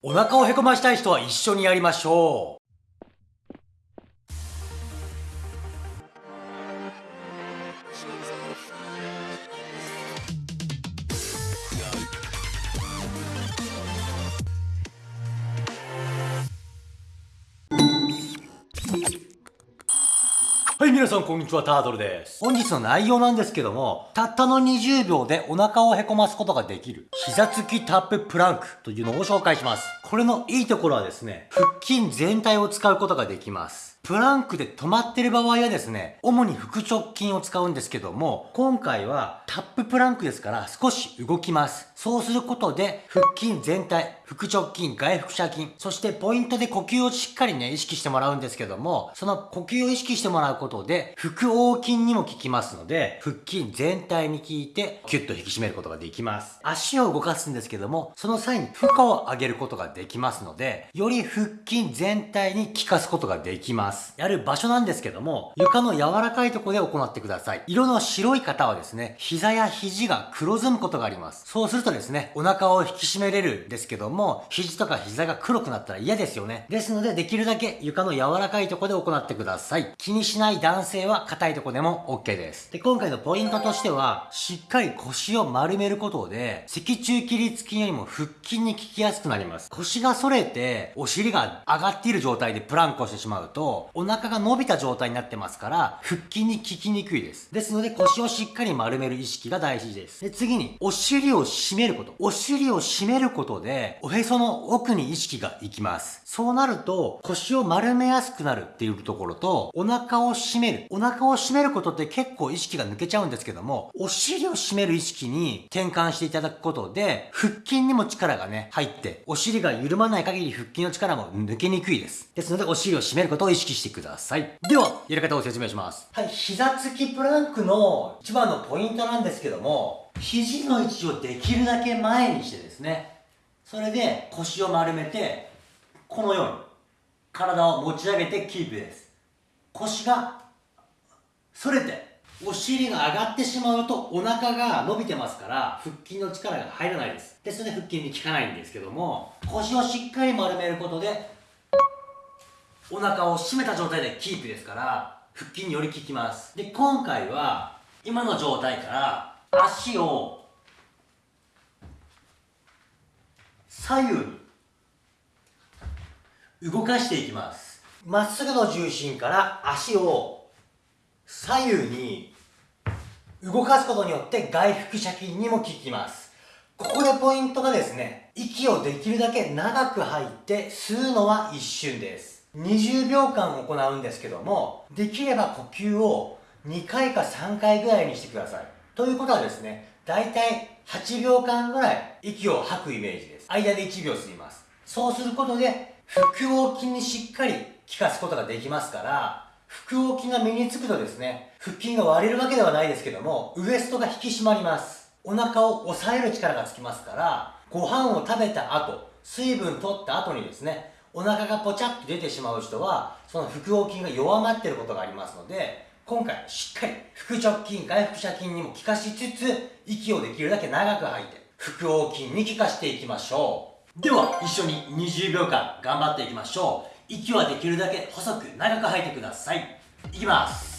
お腹をへこましたい人は一緒にやりましょう。はい、皆さんこんにちは、タートルです。本日の内容なんですけども、たったの20秒でお腹をへこますことができる、膝つきタッププランクというのを紹介します。これのいいところはですね、腹筋全体を使うことができます。プランクで止まってる場合はですね、主に腹直筋を使うんですけども、今回はタッププランクですから少し動きます。そうすることで、腹筋全体、腹直筋、外腹斜筋、そしてポイントで呼吸をしっかりね、意識してもらうんですけども、その呼吸を意識してもらうことで、腹横筋にも効きますので、腹筋全体に効いて、キュッと引き締めることができます。足を動かすんですけども、その際に負荷を上げることができますので、より腹筋全体に効かすことができます。やる場所なんですけども、床の柔らかいところで行ってください。色の白い方はですね、膝や肘が黒ずむことがあります。そうするとですね、お腹を引き締めれるんですけども、肘とか膝が黒くなったら嫌ですよね。ですので、できるだけ床の柔らかいところで行ってください。気にしない男性は硬いところでも OK です。で、今回のポイントとしては、しっかり腰を丸めることで、脊柱起立筋よりも腹筋に効きやすくなります。腰が反れて、お尻が上がっている状態でプランクをしてしまうと、お腹が伸びた状態になってますから、腹筋に効きにくいです。ですので、腰をしっかり丸める意識が大事です。で、次に、お尻を締めること。お尻を締めることで、おへその奥に意識がいきます。そうなると、腰を丸めやすくなるっていうところと、お腹を締める。お腹を締めることって結構意識が抜けちゃうんですけども、お尻を締める意識に転換していただくことで、腹筋にも力がね、入って、お尻が緩まない限り腹筋の力も抜けにくいです。ですので、お尻を締めることを意識してください。では、やり方を説明します。はい、膝つきプランクの一番のポイントなんですけども、肘の位置をできるだけ前にしてですね、それで腰を丸めて、このように体を持ち上げてキープです。腰が反れて、お尻が上がってしまうとお腹が伸びてますから腹筋の力が入らないです。ですので腹筋に効かないんですけども、腰をしっかり丸めることで、お腹を締めた状態でキープですから腹筋により効きます。で、今回は今の状態から足を左右に動かしていきます。まっすぐの重心から足を左右に動かすことによって外腹斜筋にも効きます。ここでポイントがですね息をできるだけ長く吐いて吸うのは一瞬です。20秒間行うんですけどもできれば呼吸を2回か3回ぐらいにしてください。ということはですねだいたい8秒間ぐらい息を吐くイメージです。間で1秒吸います。そうすることで腹横筋にしっかり効かすことができますから腹横筋が身につくとですね腹筋が割れるわけではないですけどもウエストが引き締まります。お腹を抑える力がつきますからご飯を食べた後水分取った後にですねお腹がポチャッと出てしまう人はその腹横筋が弱まっていることがありますので今回しっかり腹直筋外腹斜筋にも効かしつつ息をできるだけ長く吐いて腹横筋に効かしていきましょう。では一緒に20秒間頑張っていきましょう。息はできるだけ細く長く吐いてください。いきます。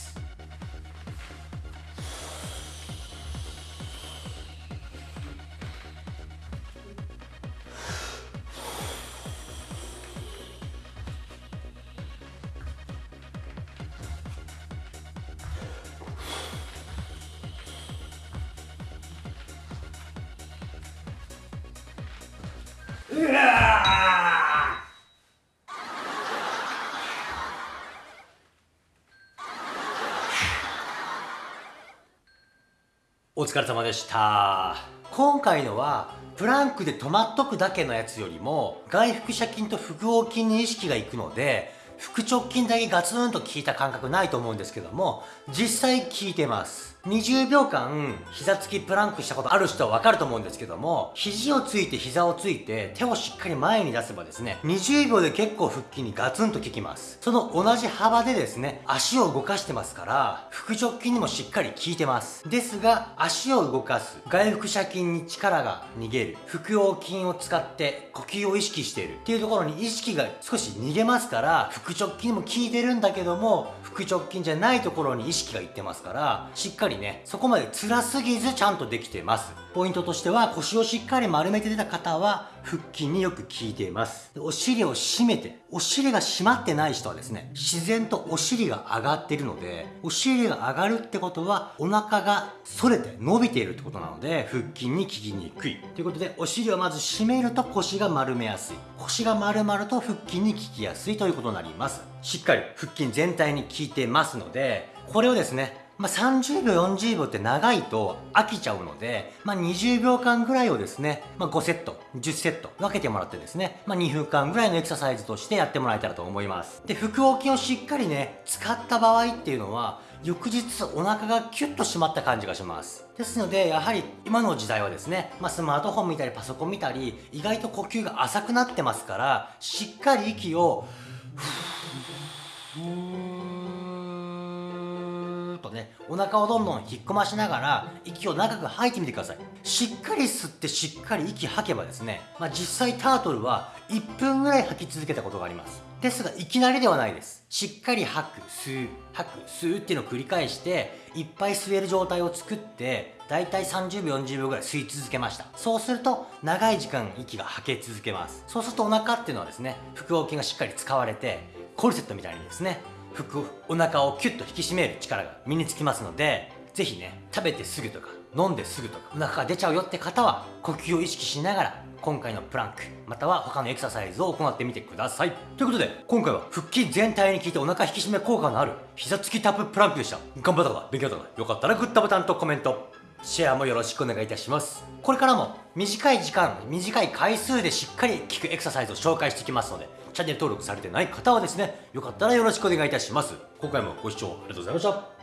お疲れ様でした。今回のはプランクで止まっとくだけのやつよりも外腹斜筋と腹横筋に意識がいくので腹直筋だけガツンと効いた感覚ないと思うんですけども実際効いてます。20秒間膝つきプランクしたことある人はわかると思うんですけども肘をついて膝をついて手をしっかり前に出せばですね20秒で結構腹筋にガツンと効きます。その同じ幅でですね足を動かしてますから腹直筋にもしっかり効いてます。ですが足を動かす外腹斜筋に力が逃げる腹横筋を使って呼吸を意識している。っていうところに意識が少し逃げますから腹直筋も効いてるんだけども腹直筋じゃないところに意識がいってますからしっかりねそこまで辛すぎずちゃんとできてます。ポイントとしては腰をしっかり丸めて出た方は腹筋によく効いています。お尻を締めてお尻が締まってない人はですね自然とお尻が上がっているのでお尻が上がるってことはお腹が反れて伸びているってことなので腹筋に効きにくい。ということでお尻をまず締めると腰が丸めやすい。腰が丸まると腹筋に効きやすいということになります。しっかり腹筋全体に効いてますのでこれをですねまあ、30秒40秒って長いと飽きちゃうので、まあ、20秒間ぐらいをですね、まあ、5セット10セット分けてもらってですね、まあ、2分間ぐらいのエクササイズとしてやってもらえたらと思います。で腹横筋をしっかりね使った場合っていうのは翌日お腹がキュッと締まった感じがします。ですのでやはり今の時代はですね、まあ、スマートフォン見たりパソコン見たり意外と呼吸が浅くなってますからしっかり息をふーとねお腹をどんどん引っ込ましながら息を長く吐いてみてください。しっかり吸ってしっかり息吐けばですね、まあ、実際タートルは1分ぐらい吐き続けたことがあります。ですがいきなりではないです。しっかり吐く吸う吐く吸うっていうのを繰り返していっぱい吸える状態を作ってだいたい30秒40秒ぐらい吸い続けました。そうすると長い時間息が吐け続けます。そうするとお腹っていうのはですね腹横筋がしっかり使われてコルセットみたいにですね腹お腹をキュッと引き締める力が身につきますので是非ね食べてすぐとか飲んですぐとかお腹が出ちゃうよって方は呼吸を意識しながら今回のプランクまたは他のエクササイズを行ってみてください。ということで今回は腹筋全体に効いてお腹引き締め効果のある膝つきタッププランクでした。頑張った方勉強だったかよかったらグッドボタンとコメント。シェアもよろしくお願いいたします。これからも短い時間短い回数でしっかり効くエクササイズを紹介していきますのでチャンネル登録されてない方はですねよかったらよろしくお願いいたします。今回もご視聴ありがとうございました。